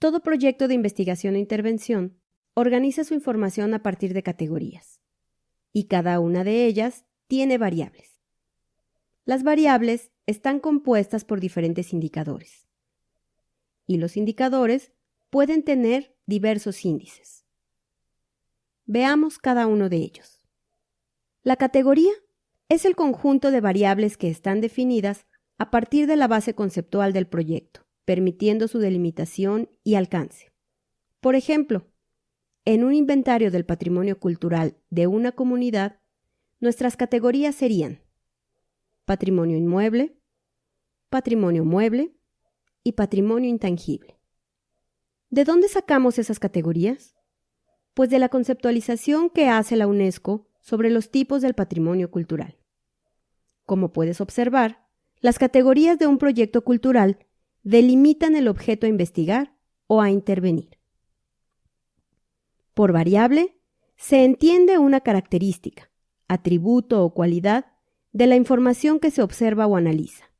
Todo proyecto de investigación o intervención organiza su información a partir de categorías, y cada una de ellas tiene variables. Las variables están compuestas por diferentes indicadores, y los indicadores pueden tener diversos índices. Veamos cada uno de ellos. La categoría es el conjunto de variables que están definidas a partir de la base conceptual del proyecto permitiendo su delimitación y alcance. Por ejemplo, en un inventario del patrimonio cultural de una comunidad, nuestras categorías serían patrimonio inmueble, patrimonio mueble y patrimonio intangible. ¿De dónde sacamos esas categorías? Pues de la conceptualización que hace la UNESCO sobre los tipos del patrimonio cultural. Como puedes observar, las categorías de un proyecto cultural delimitan el objeto a investigar o a intervenir. Por variable, se entiende una característica, atributo o cualidad de la información que se observa o analiza.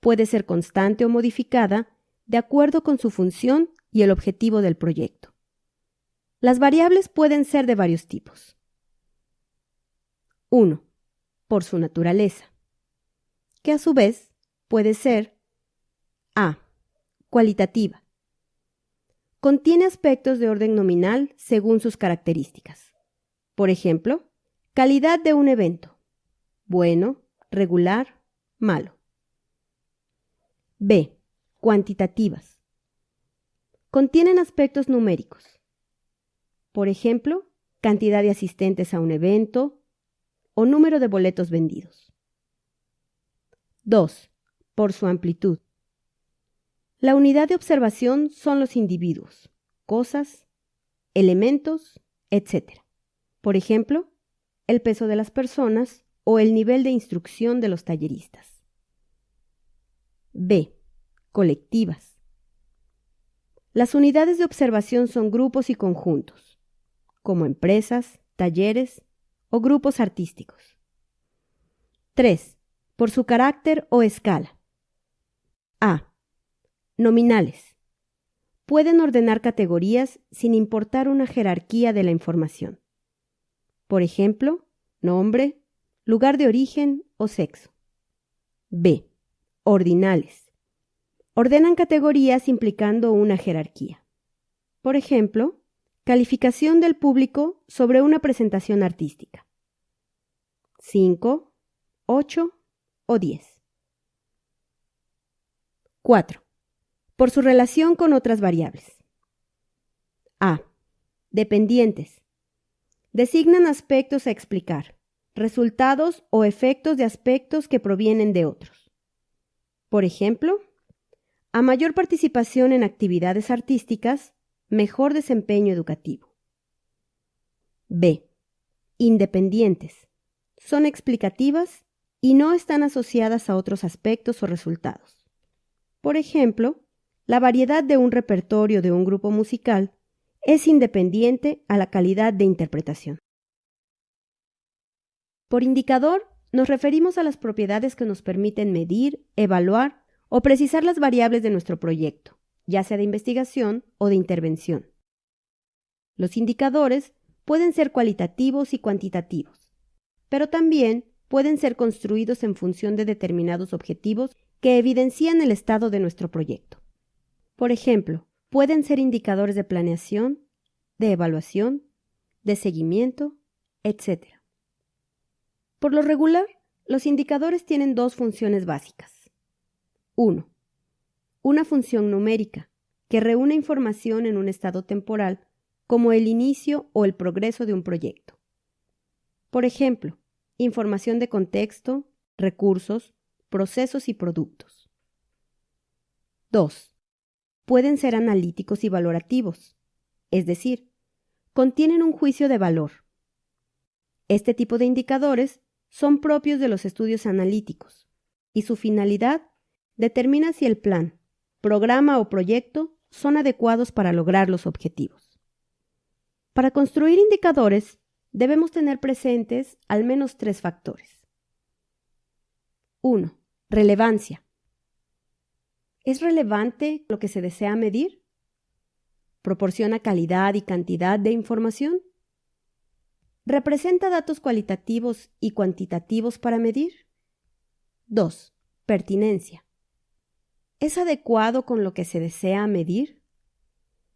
Puede ser constante o modificada de acuerdo con su función y el objetivo del proyecto. Las variables pueden ser de varios tipos. 1. Por su naturaleza, que a su vez puede ser a. Cualitativa. Contiene aspectos de orden nominal según sus características. Por ejemplo, calidad de un evento. Bueno, regular, malo. B. Cuantitativas. Contienen aspectos numéricos. Por ejemplo, cantidad de asistentes a un evento o número de boletos vendidos. 2. Por su amplitud. La unidad de observación son los individuos, cosas, elementos, etc. Por ejemplo, el peso de las personas o el nivel de instrucción de los talleristas. B. Colectivas. Las unidades de observación son grupos y conjuntos, como empresas, talleres o grupos artísticos. 3. Por su carácter o escala. A Nominales. Pueden ordenar categorías sin importar una jerarquía de la información. Por ejemplo, nombre, lugar de origen o sexo. B. Ordinales. Ordenan categorías implicando una jerarquía. Por ejemplo, calificación del público sobre una presentación artística. 5, 8 o 10. 4 por su relación con otras variables. A. Dependientes. Designan aspectos a explicar, resultados o efectos de aspectos que provienen de otros. Por ejemplo, a mayor participación en actividades artísticas, mejor desempeño educativo. B. Independientes. Son explicativas y no están asociadas a otros aspectos o resultados. Por ejemplo, la variedad de un repertorio de un grupo musical es independiente a la calidad de interpretación. Por indicador, nos referimos a las propiedades que nos permiten medir, evaluar o precisar las variables de nuestro proyecto, ya sea de investigación o de intervención. Los indicadores pueden ser cualitativos y cuantitativos, pero también pueden ser construidos en función de determinados objetivos que evidencian el estado de nuestro proyecto. Por ejemplo, pueden ser indicadores de planeación, de evaluación, de seguimiento, etc. Por lo regular, los indicadores tienen dos funciones básicas. 1. Una función numérica, que reúne información en un estado temporal, como el inicio o el progreso de un proyecto. Por ejemplo, información de contexto, recursos, procesos y productos. 2 pueden ser analíticos y valorativos, es decir, contienen un juicio de valor. Este tipo de indicadores son propios de los estudios analíticos y su finalidad determina si el plan, programa o proyecto son adecuados para lograr los objetivos. Para construir indicadores debemos tener presentes al menos tres factores. 1. Relevancia. ¿Es relevante lo que se desea medir? ¿Proporciona calidad y cantidad de información? ¿Representa datos cualitativos y cuantitativos para medir? 2. Pertinencia. ¿Es adecuado con lo que se desea medir?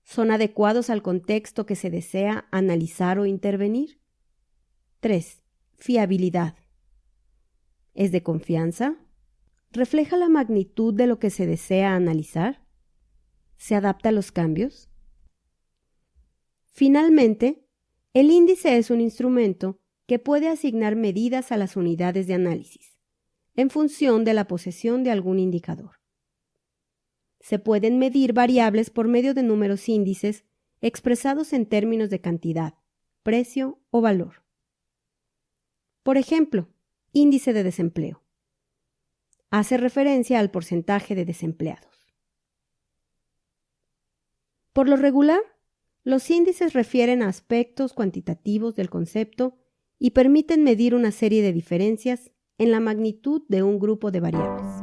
¿Son adecuados al contexto que se desea analizar o intervenir? 3. Fiabilidad. ¿Es de confianza? ¿Refleja la magnitud de lo que se desea analizar? ¿Se adapta a los cambios? Finalmente, el índice es un instrumento que puede asignar medidas a las unidades de análisis, en función de la posesión de algún indicador. Se pueden medir variables por medio de números índices expresados en términos de cantidad, precio o valor. Por ejemplo, índice de desempleo hace referencia al porcentaje de desempleados. Por lo regular, los índices refieren a aspectos cuantitativos del concepto y permiten medir una serie de diferencias en la magnitud de un grupo de variables.